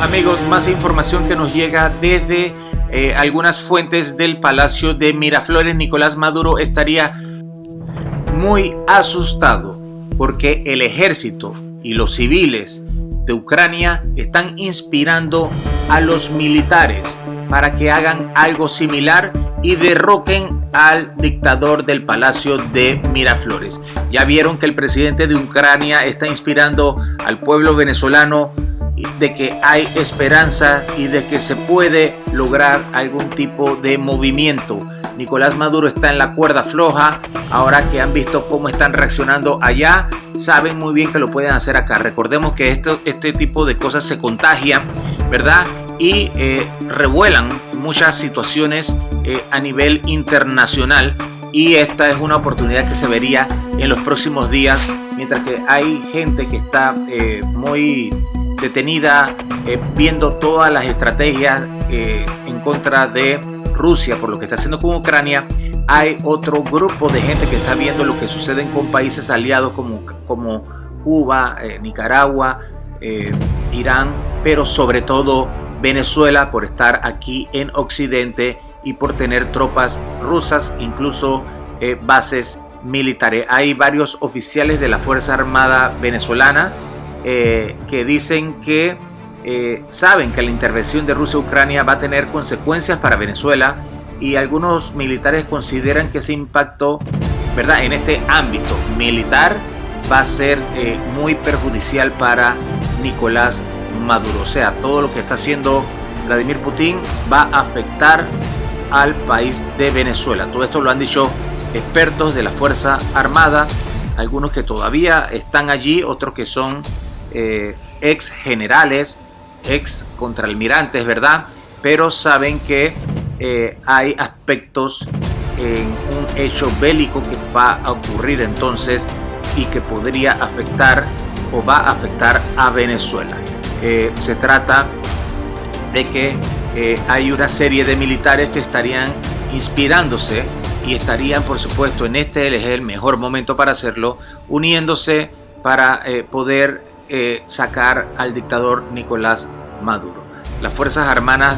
Amigos, más información que nos llega desde eh, algunas fuentes del Palacio de Miraflores. Nicolás Maduro estaría muy asustado porque el ejército y los civiles de Ucrania están inspirando a los militares para que hagan algo similar y derroquen al dictador del Palacio de Miraflores. Ya vieron que el presidente de Ucrania está inspirando al pueblo venezolano de que hay esperanza y de que se puede lograr algún tipo de movimiento. Nicolás Maduro está en la cuerda floja, ahora que han visto cómo están reaccionando allá, saben muy bien que lo pueden hacer acá. Recordemos que esto, este tipo de cosas se contagian, ¿verdad? Y eh, revuelan muchas situaciones eh, a nivel internacional y esta es una oportunidad que se vería en los próximos días, mientras que hay gente que está eh, muy detenida eh, viendo todas las estrategias eh, en contra de Rusia por lo que está haciendo con Ucrania, hay otro grupo de gente que está viendo lo que sucede con países aliados como, como Cuba, eh, Nicaragua, Irán, pero sobre todo Venezuela por estar aquí en Occidente y por tener tropas rusas, incluso bases militares. Hay varios oficiales de la Fuerza Armada venezolana eh, que dicen que eh, saben que la intervención de Rusia Ucrania va a tener consecuencias para Venezuela y algunos militares consideran que ese impacto ¿verdad? en este ámbito militar va a ser eh, muy perjudicial para Nicolás Maduro. O sea, todo lo que está haciendo Vladimir Putin va a afectar al país de Venezuela. Todo esto lo han dicho expertos de la Fuerza Armada, algunos que todavía están allí, otros que son eh, ex generales, ex contraalmirantes, ¿verdad? Pero saben que eh, hay aspectos en un hecho bélico que va a ocurrir entonces y que podría afectar o va a afectar a Venezuela. Eh, se trata de que hay una serie de militares que estarían inspirándose y estarían por supuesto en este es el mejor momento para hacerlo uniéndose para poder eh, sacar al dictador Nicolás Maduro. Las Fuerzas Armadas,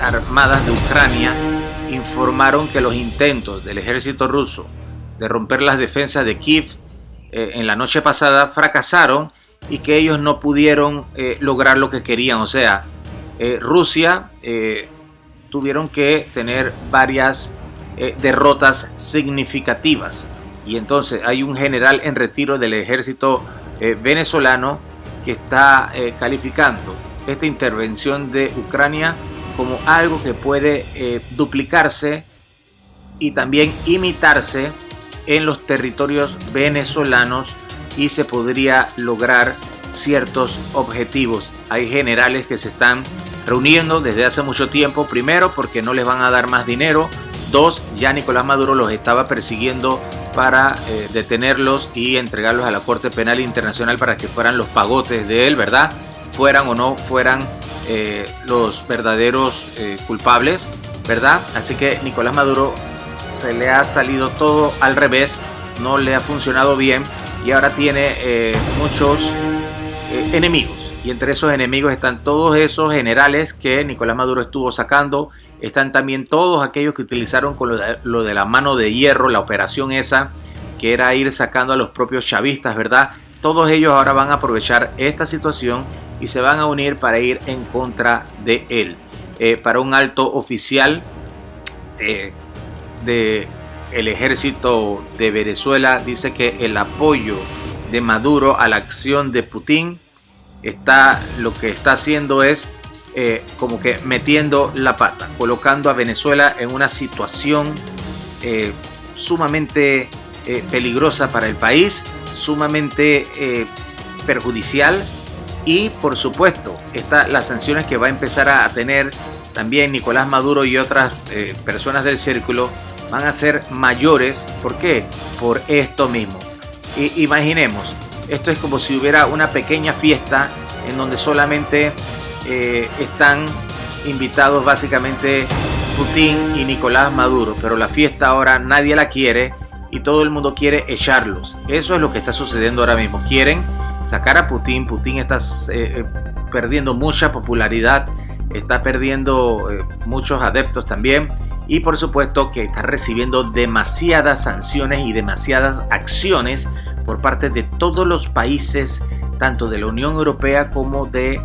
Armadas de Ucrania informaron que los intentos del ejército ruso de romper las defensas de Kiev eh, en la noche pasada fracasaron y que ellos no pudieron eh, lograr lo que querían. O sea, Rusia tuvieron que tener varias derrotas significativas. Y entonces hay un general en retiro del ejército eh, venezolano que está eh, calificando esta intervención de Ucrania como algo que puede eh, duplicarse y también imitarse en los territorios venezolanos y se podría lograr ciertos objetivos. Hay generales que se están reuniendo desde hace mucho tiempo, primero porque no les van a dar más dinero, dos, ya Nicolás Maduro los estaba persiguiendo para eh, detenerlos y entregarlos a la Corte Penal Internacional para que fueran los pagotes de él, ¿verdad? Fueran o no fueran eh, los verdaderos eh, culpables, ¿verdad? Así que Nicolás Maduro se le ha salido todo al revés, no le ha funcionado bien y ahora tiene muchos enemigos. Y entre esos enemigos están todos esos generales que Nicolás Maduro estuvo sacando están también todos aquellos que utilizaron con lo de, la mano de hierro, la operación esa, que era ir sacando a los propios chavistas, ¿verdad? Todos ellos ahora van a aprovechar esta situación y se van a unir para ir en contra de él. Eh, para un alto oficial eh, del ejército de Venezuela dice que el apoyo de Maduro a la acción de Putin está lo que está haciendo es eh, como que metiendo la pata, colocando a Venezuela en una situación eh, sumamente eh, peligrosa para el país, sumamente perjudicial y por supuesto las sanciones que va a empezar a tener también Nicolás Maduro y otras personas del círculo van a ser mayores. ¿Por qué? Por esto mismo. imaginemos, esto es como si hubiera una pequeña fiesta en donde solamente eh, están invitados básicamente Putin y Nicolás Maduro, pero la fiesta ahora nadie la quiere y todo el mundo quiere echarlos. Eso es lo que está sucediendo ahora mismo. Quieren sacar a Putin. Putin está eh, perdiendo mucha popularidad, está perdiendo muchos adeptos también y por supuesto que está recibiendo demasiadas sanciones y demasiadas acciones por parte de todos los países, tanto de la Unión Europea como de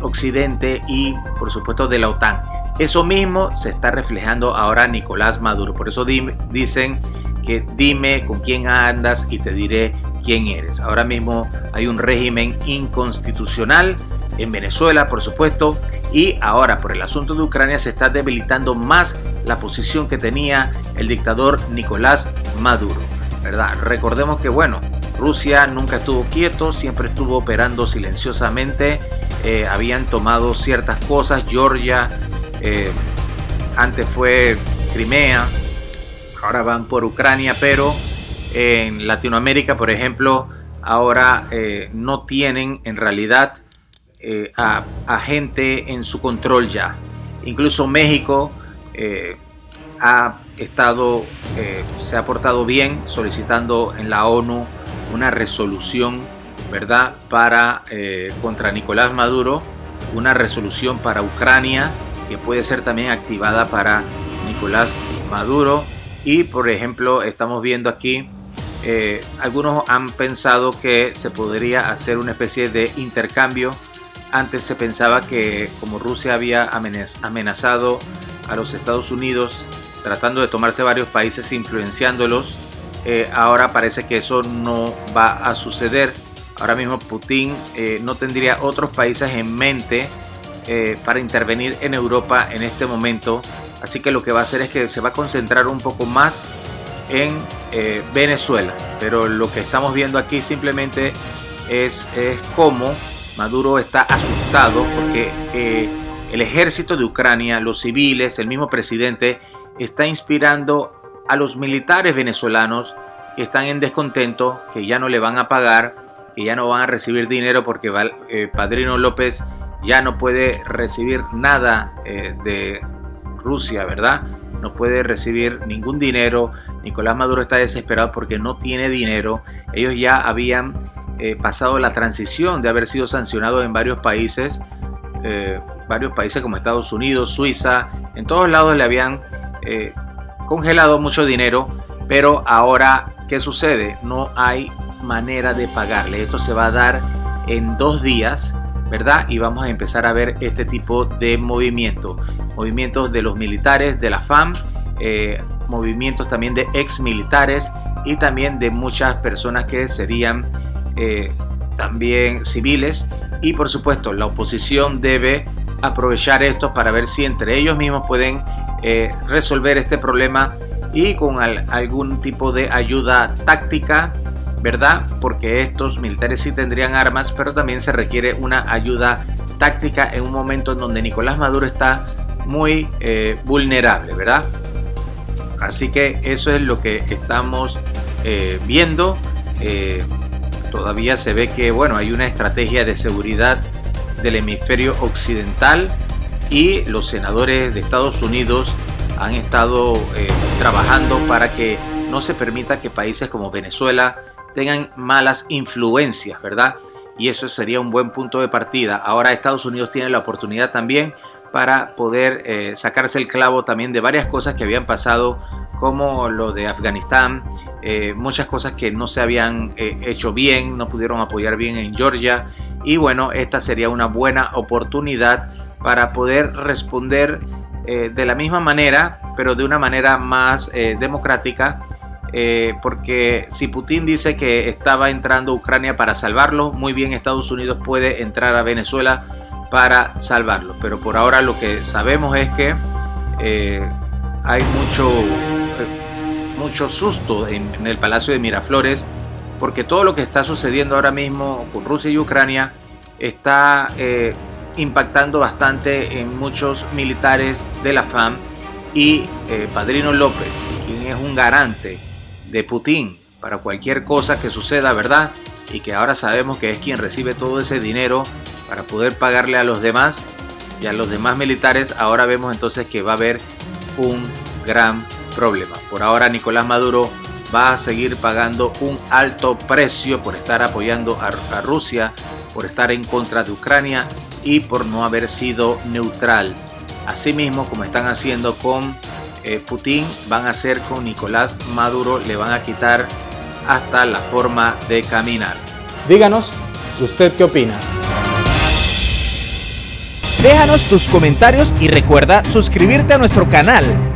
Occidente y por supuesto de la OTAN. Eso mismo se está reflejando ahora Nicolás Maduro. Por eso dicen que dime con quién andas y te diré quién eres. Ahora mismo hay un régimen inconstitucional en Venezuela, por supuesto, y ahora por el asunto de Ucrania se está debilitando más la posición que tenía el dictador Nicolás Maduro. ¿verdad? Recordemos que, bueno, Rusia nunca estuvo quieto, siempre estuvo operando silenciosamente, eh, habían tomado ciertas cosas, Georgia, eh, antes fue Crimea, ahora van por Ucrania, pero en Latinoamérica, por ejemplo, ahora eh, no tienen en realidad eh, a, gente en su control ya. Incluso México ha estado, se ha portado bien solicitando en la ONU una resolución, ¿verdad?, para contra Nicolás Maduro, una resolución para Ucrania que puede ser también activada para Nicolás Maduro. Y por ejemplo, estamos viendo aquí, eh, algunos han pensado que se podría hacer una especie de intercambio. Antes se pensaba que como Rusia había amenazado a los Estados Unidos, tratando de tomarse varios países, influenciándolos, eh, ahora parece que eso no va a suceder. Ahora mismo Putin eh, no tendría otros países en mente eh, para intervenir en Europa en este momento. Así que lo que va a hacer es que se va a concentrar un poco más en Venezuela. Pero lo que estamos viendo aquí simplemente es, es cómo Maduro está asustado porque eh, el ejército de Ucrania, los civiles, el mismo presidente, está inspirando a los militares venezolanos que están en descontento, que ya no le van a pagar, que ya no van a recibir dinero porque Padrino López ya no puede recibir nada eh, de Rusia, ¿verdad? No puede recibir ningún dinero. Nicolás Maduro está desesperado porque no tiene dinero. Ellos ya habían eh, pasado la transición de haber sido sancionados en varios países, eh, varios países como Estados Unidos, Suiza, en todos lados le habían congelado mucho dinero, pero ahora, ¿qué sucede? No hay manera de pagarle. Esto se va a dar en dos días ¿verdad? Y vamos a empezar a ver este tipo de movimientos. Movimientos de los militares, de la FAM, eh, movimientos también de ex militares y también de muchas personas que serían eh, también civiles. Y por supuesto, la oposición debe aprovechar esto para ver si entre ellos mismos pueden eh, resolver este problema y con algún tipo de ayuda táctica ¿verdad? Porque estos militares sí tendrían armas, pero también se requiere una ayuda táctica en un momento en donde Nicolás Maduro está muy eh, vulnerable, ¿verdad? Así que eso es lo que estamos viendo. Eh, todavía se ve que, bueno, hay una estrategia de seguridad del hemisferio occidental y los senadores de Estados Unidos han estado trabajando para que no se permita que países como Venezuela, tengan malas influencias, ¿verdad? Y eso sería un buen punto de partida. Ahora Estados Unidos tiene la oportunidad también para poder eh, sacarse el clavo también de varias cosas que habían pasado, como lo de Afganistán, eh, muchas cosas que no se habían eh, hecho bien, no pudieron apoyar bien en Georgia. Y bueno, esta sería una buena oportunidad para poder responder de la misma manera, pero de una manera más democrática eh, porque si Putin dice que estaba entrando a Ucrania para salvarlo, muy bien Estados Unidos puede entrar a Venezuela para salvarlo. Pero por ahora lo que sabemos es que eh, hay mucho, eh, mucho susto en, el Palacio de Miraflores, porque todo lo que está sucediendo ahora mismo con Rusia y Ucrania está impactando bastante en muchos militares de la FAM y Padrino López, quien es un garante de Putin para cualquier cosa que suceda, ¿verdad? Y que ahora sabemos que es quien recibe todo ese dinero para poder pagarle a los demás y a los demás militares, ahora vemos entonces que va a haber un gran problema. Por ahora Nicolás Maduro va a seguir pagando un alto precio por estar apoyando a, Rusia, por estar en contra de Ucrania y por no haber sido neutral. Asimismo, como están haciendo con eh, Putin, van a hacer con Nicolás Maduro, le van a quitar hasta la forma de caminar. Díganos, ¿usted qué opina? Déjanos tus comentarios y recuerda suscribirte a nuestro canal